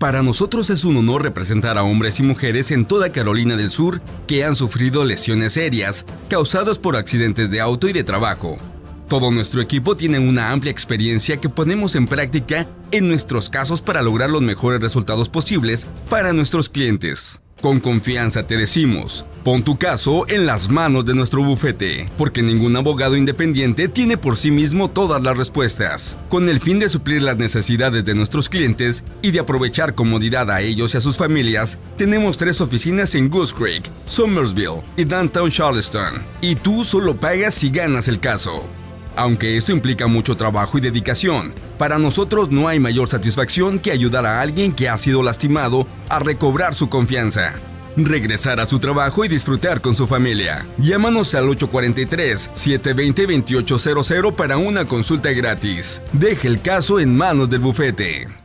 Para nosotros es un honor representar a hombres y mujeres en toda Carolina del Sur que han sufrido lesiones serias causadas por accidentes de auto y de trabajo. Todo nuestro equipo tiene una amplia experiencia que ponemos en práctica en nuestros casos para lograr los mejores resultados posibles para nuestros clientes. Con confianza te decimos, pon tu caso en las manos de nuestro bufete, porque ningún abogado independiente tiene por sí mismo todas las respuestas. Con el fin de suplir las necesidades de nuestros clientes y de aprovechar comodidad a ellos y a sus familias, tenemos tres oficinas en Goose Creek, Somersville y Downtown Charleston. Y tú solo pagas si ganas el caso. Aunque esto implica mucho trabajo y dedicación, para nosotros no hay mayor satisfacción que ayudar a alguien que ha sido lastimado a recobrar su confianza, regresar a su trabajo y disfrutar con su familia. Llámanos al 843-720-2800 para una consulta gratis. Deje el caso en manos del bufete.